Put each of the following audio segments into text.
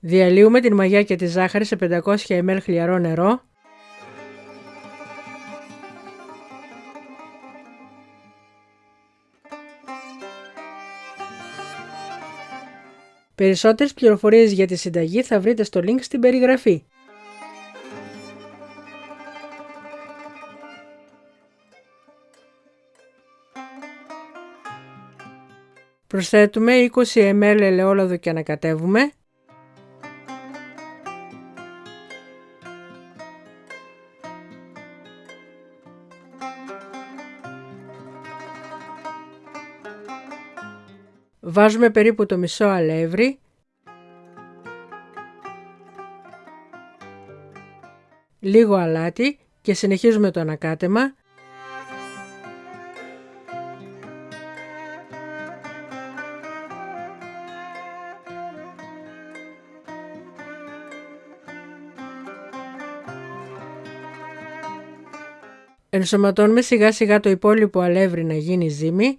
Διαλύουμε την μαγιά και τη ζάχαρη σε 500 ml χλιαρό νερό. Περισσότερες πληροφορίες για τη συνταγή θα βρείτε στο link στην περιγραφή. Προσθέτουμε 20 ml ελαιόλαδο και ανακατεύουμε. Βάζουμε περίπου το μισό αλεύρι. Λίγο αλάτι και συνεχίζουμε το ανακάτεμα. Ενσωματώνουμε σιγά σιγά το υπόλοιπο αλεύρι να γίνει ζύμη.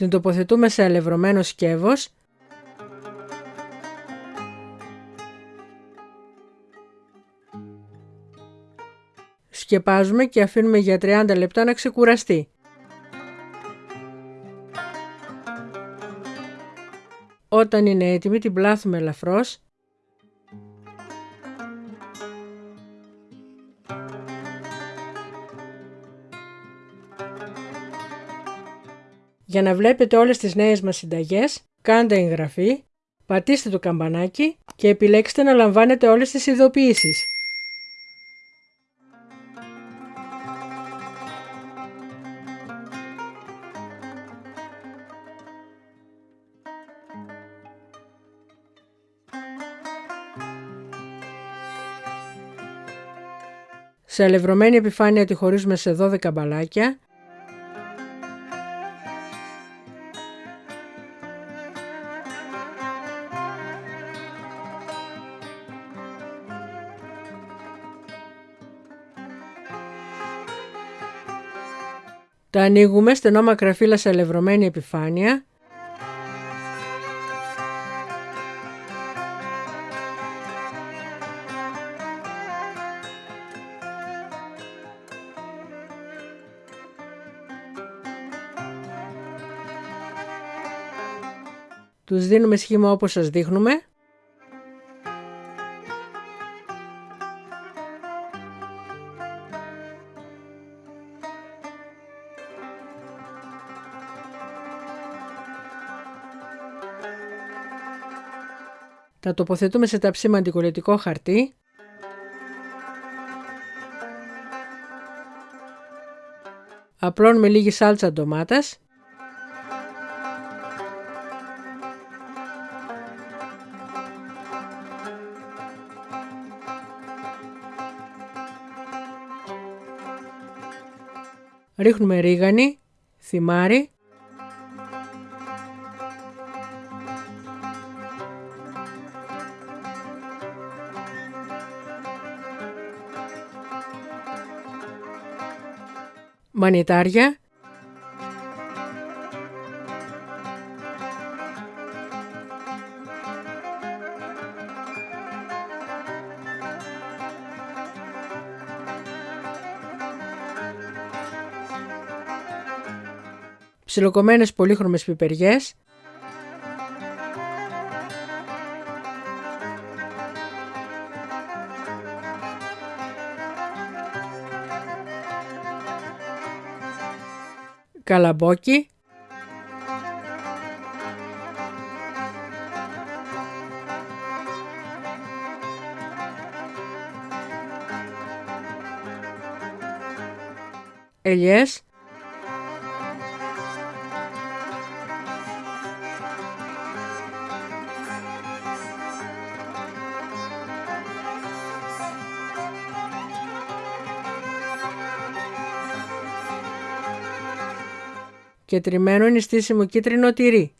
Την τοποθετούμε σε αλευρωμένο σκεύος Σκεπάζουμε και αφήνουμε για 30 λεπτά να ξεκουραστεί. Όταν είναι έτοιμη την πλάθουμε ελαφρώς Για να βλέπετε όλες τις νέες μας συνταγές, κάντε εγγραφή, πατήστε το καμπανάκι και επιλέξτε να λαμβάνετε όλες τις ειδοποιήσεις. Σε αλευρωμένη επιφάνεια τη χωρίζουμε σε 12 μπαλάκια Τα ανοίγουμε στενό μακραφύλλα σε αλευρωμένη επιφάνεια. Τους δίνουμε σχήμα όπως σας δείχνουμε. Τα τοποθετούμε σε ταψίμα αντικολλητικό χαρτί. Απλώνουμε λίγη σάλτσα ντομάτας. Ρίχνουμε ρίγανη, θυμάρι μανιτάρια, ψιλοκομμένες πολύχρωμες πιπεριές, καλαμπόκι, ελιές, και τριμμένο νηστίσιμο κίτρινο τυρί.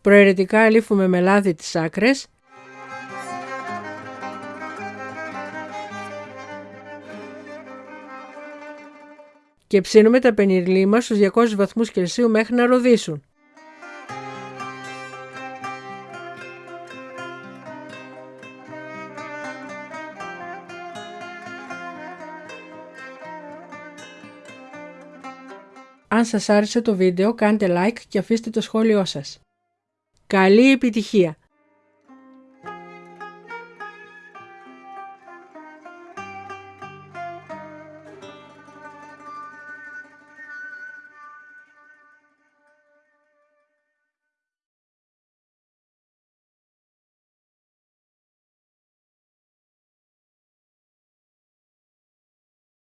Προαιρετικά αλήφουμε με λάδι τις άκρες και ψήνουμε τα πενιρλί μας στους 200 βαθμούς Κελσίου μέχρι να ροδίσουν. Αν σας άρεσε το βίντεο κάντε like και αφήστε το σχόλιο σας. Καλή επιτυχία!